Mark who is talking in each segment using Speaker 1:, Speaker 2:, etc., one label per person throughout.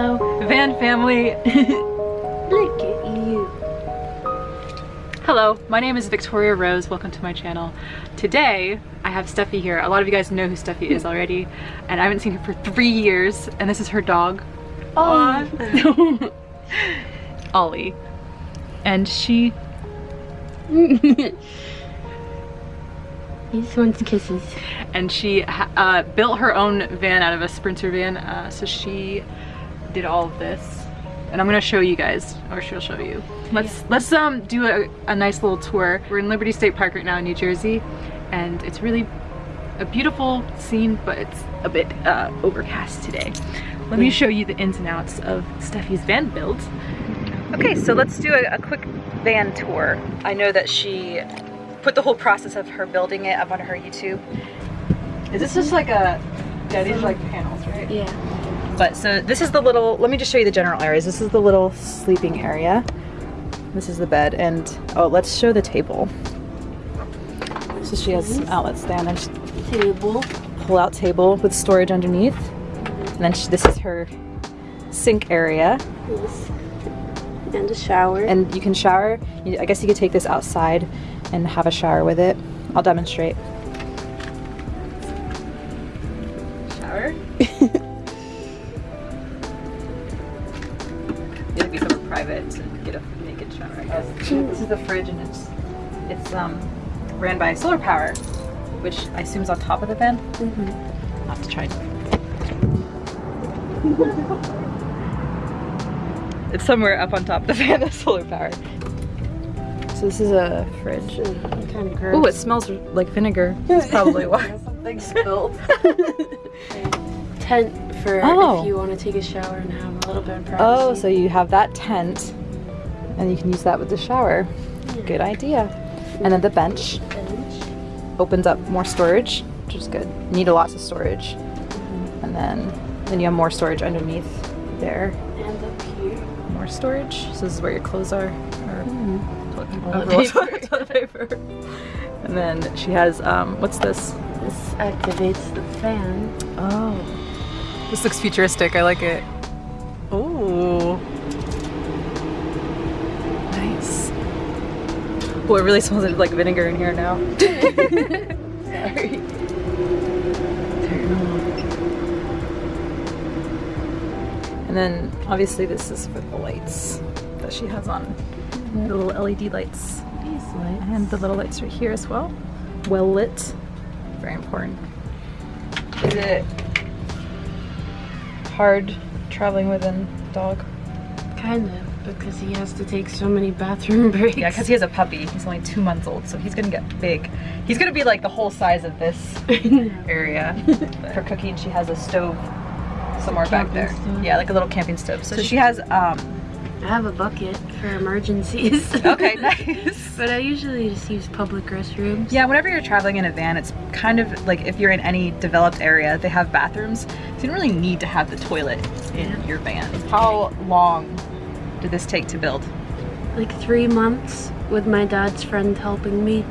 Speaker 1: Hello.
Speaker 2: Van family.
Speaker 1: Look at you.
Speaker 2: Hello, my name is Victoria Rose. Welcome to my channel. Today, I have Steffi here. A lot of you guys know who Steffi is already, and I haven't seen her for three years, and this is her dog.
Speaker 1: Oh.
Speaker 2: Ollie. And she,
Speaker 1: he just wants kisses.
Speaker 2: and she uh, built her own van out of a Sprinter van, uh, so she did all of this. And I'm gonna show you guys, or she'll show you. Let's let's um do a, a nice little tour. We're in Liberty State Park right now in New Jersey, and it's really a beautiful scene, but it's a bit uh, overcast today. Let me show you the ins and outs of Steffi's van build. Okay, so let's do a, a quick van tour. I know that she put the whole process of her building it up on her YouTube. Is this just like a, yeah, these are like panels, right?
Speaker 1: Yeah.
Speaker 2: But so this is the little, let me just show you the general areas. This is the little sleeping area. This is the bed and, oh, let's show the table. So she has some outlets there and
Speaker 1: Table.
Speaker 2: pull out table with storage underneath. And then she, this is her sink area.
Speaker 1: Yes. And a shower.
Speaker 2: And you can shower. I guess you could take this outside and have a shower with it. I'll demonstrate. Get a naked shower, I guess. This is the fridge and it's it's um ran by solar power, which I assume is on top of the van.
Speaker 1: Mhm.
Speaker 2: I'll have to try. it's somewhere up on top of the van, the solar power. So this is a fridge.
Speaker 1: Kind of gross.
Speaker 2: Oh, it smells like vinegar. That's probably why something spilled.
Speaker 1: tent for
Speaker 2: Oh.
Speaker 1: if you want to take a shower and have a little bit of privacy.
Speaker 2: oh, so you have that tent, and you can use that with the shower. Good idea. And then the bench opens up more storage, which is good. You need lot of storage. And then then you have more storage underneath there.
Speaker 1: And up here.
Speaker 2: More storage. So this is where your clothes are. Or
Speaker 1: Toilet
Speaker 2: toilet toilet paper. And then she has um, what's this?
Speaker 1: This activates the fan.
Speaker 2: Oh. This looks futuristic. I like it. Oh. Oh, it really smells like vinegar in here now. Sorry. And then obviously this is for the lights that she has on. The little LED lights.
Speaker 1: These lights.
Speaker 2: And the little lights right here as well. Well lit. Very important. Is it hard traveling with a dog?
Speaker 1: Kind of, because he has to take so many bathroom breaks.
Speaker 2: Yeah, because he has a puppy. He's only two months old, so he's gonna get big. He's gonna be like the whole size of this area. For cooking, she has a stove somewhere back there.
Speaker 1: stove.
Speaker 2: Yeah, like a little camping stove. So she has, um,
Speaker 1: I have a bucket for emergencies.
Speaker 2: okay, nice.
Speaker 1: but I usually just use public restrooms.
Speaker 2: Yeah, whenever you're traveling in a van, it's kind of like if you're in any developed area, they have bathrooms. So you don't really need to have the toilet in
Speaker 1: Yeah.
Speaker 2: your van. How long did this take to build?
Speaker 1: Like three months with my dad's friend helping me.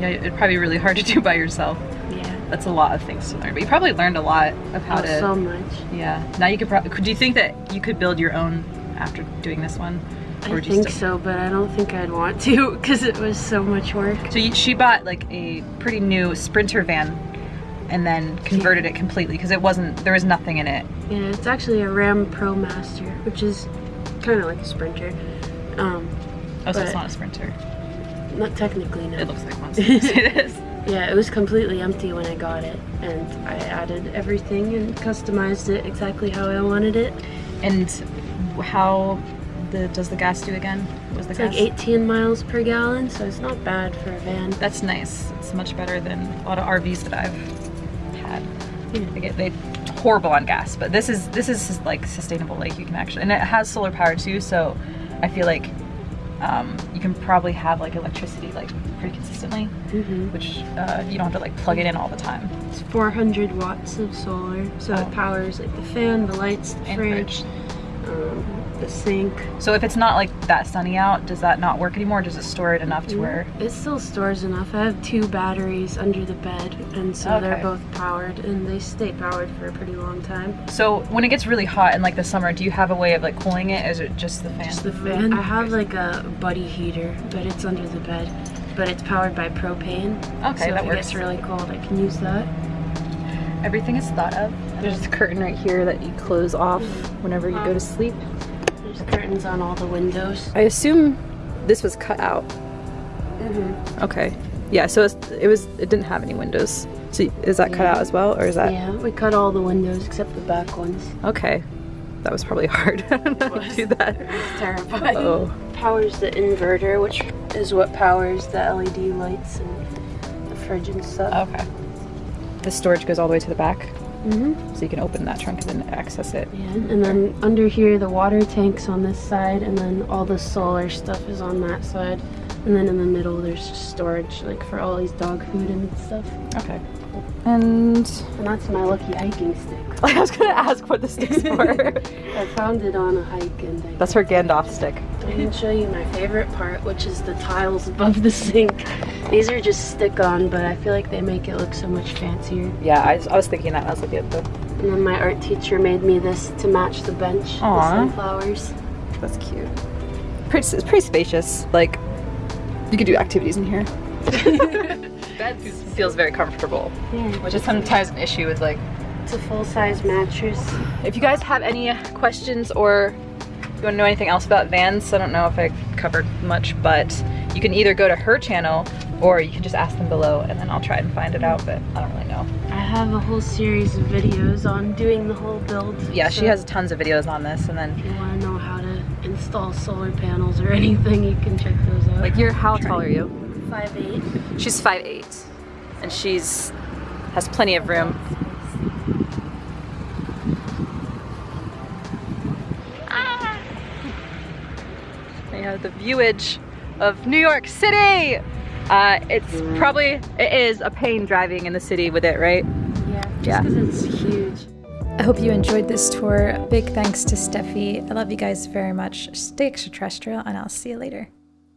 Speaker 2: Yeah, it'd probably be really hard to do by yourself.
Speaker 1: Yeah.
Speaker 2: That's a lot of things to learn, but you probably learned a lot of how
Speaker 1: Oh,
Speaker 2: to.
Speaker 1: so much.
Speaker 2: Yeah. Now you could probably. Do you think that you could build your own after doing this one?
Speaker 1: I think so, but I don't think I'd want to because it was so much work.
Speaker 2: So you, she bought like a pretty new Sprinter van, and then converted it completely because it wasn't. There was nothing in it.
Speaker 1: Yeah, it's actually a Ram ProMaster, which is kind of like a Sprinter. Um,
Speaker 2: Oh, so it's not a Sprinter.
Speaker 1: not technically, no.
Speaker 2: It looks like one. It is.
Speaker 1: Yeah, it was completely empty when I got it, and I added everything and customized it exactly how I wanted it.
Speaker 2: And how the does the gas do again? Was the
Speaker 1: It's
Speaker 2: gas?
Speaker 1: like 18 miles per gallon, so it's not bad for a van.
Speaker 2: That's nice. It's much better than a lot of RVs that I've had.
Speaker 1: Yeah.
Speaker 2: They get they horrible on gas, but this is this is like sustainable. Like you can actually, and it has solar power too. So I feel like um, you can probably have like electricity like pretty consistently,
Speaker 1: hmm
Speaker 2: which uh, you don't have to like plug it in all the time.
Speaker 1: It's 400 watts of solar, so
Speaker 2: Oh.
Speaker 1: it powers like the fan, the lights, the
Speaker 2: And
Speaker 1: fridge, um, the sink.
Speaker 2: So if it's not like that sunny out, does that not work anymore? Does it store it enough to where?
Speaker 1: It still stores enough. I have two batteries under the bed, and so they're both powered, and they stay powered for a pretty long time.
Speaker 2: So when it gets really hot in like the summer, do you have a way of like cooling it? Is it just the fan?
Speaker 1: Just the fan. Mm-hmm. I have like a buddy heater, but it's under the bed. But it's powered by propane.
Speaker 2: Okay,
Speaker 1: so
Speaker 2: that
Speaker 1: if it gets really cold, I can use that.
Speaker 2: Everything is thought of. There's a curtain right here that you close off mm-hmm. whenever you go to uh-huh.
Speaker 1: sleep. Curtains on all the windows.
Speaker 2: I assume this was cut out.
Speaker 1: Mm-hmm.
Speaker 2: Okay. Yeah, so it was it didn't have any windows. So is that cut out as well or is that
Speaker 1: Yeah, we cut all the windows except the back ones.
Speaker 2: Okay. That was probably hard. I don't know how to do that.
Speaker 1: It's terrifying.
Speaker 2: Oh.
Speaker 1: Powers the inverter, which is what powers the LED lights and the fridge and stuff.
Speaker 2: Okay. The storage goes all the way to the back,
Speaker 1: Mm-hmm.
Speaker 2: so you can open that trunk and then access it.
Speaker 1: Yeah, and then under here, the water tank's on this side, and then all the solar stuff is on that side. And then in the middle, there's just storage, like for all these dog food and stuff.
Speaker 2: Okay. And
Speaker 1: And that's my lucky hiking stick.
Speaker 2: I was gonna ask what the stick's for.
Speaker 1: I found it on a hike, and I,
Speaker 2: That's her Gandalf stick.
Speaker 1: I can show you my favorite part, which is the tiles above the sink. These are just stick-on, but I feel like they make it look so much fancier.
Speaker 2: Yeah, I was, I was thinking that. I was looking at the.
Speaker 1: And then my art teacher made me this to match the bench,
Speaker 2: Aw.
Speaker 1: the sunflowers.
Speaker 2: That's cute. Pretty, it's pretty spacious. Like, you could do activities in here. Bed feels very comfortable,
Speaker 1: Yeah.
Speaker 2: which is sometimes an issue with like
Speaker 1: It's a full-size mattress.
Speaker 2: If you guys have any questions or you want to know anything else about vans, I don't know if I covered much, but you can either go to her channel or you can just ask them below and then I'll try and find it out, but I don't really know.
Speaker 1: I have a whole series of videos on doing the whole build.
Speaker 2: Yeah, she has tons of videos on this and then
Speaker 1: If you want to know how to install solar panels or anything, you can check those out.
Speaker 2: like you're, how tall are you?
Speaker 1: Five eight.
Speaker 2: She's 5'8", and she's has plenty of room. Ah! We have the viewage of New York City. Uh, it's probably, it is a pain driving in the city with it, right?
Speaker 1: Yeah, just
Speaker 2: Yeah.
Speaker 1: because it's huge.
Speaker 3: I hope you enjoyed this tour. Big thanks to Steffi. I love you guys very much. Stay extraterrestrial, and I'll see you later.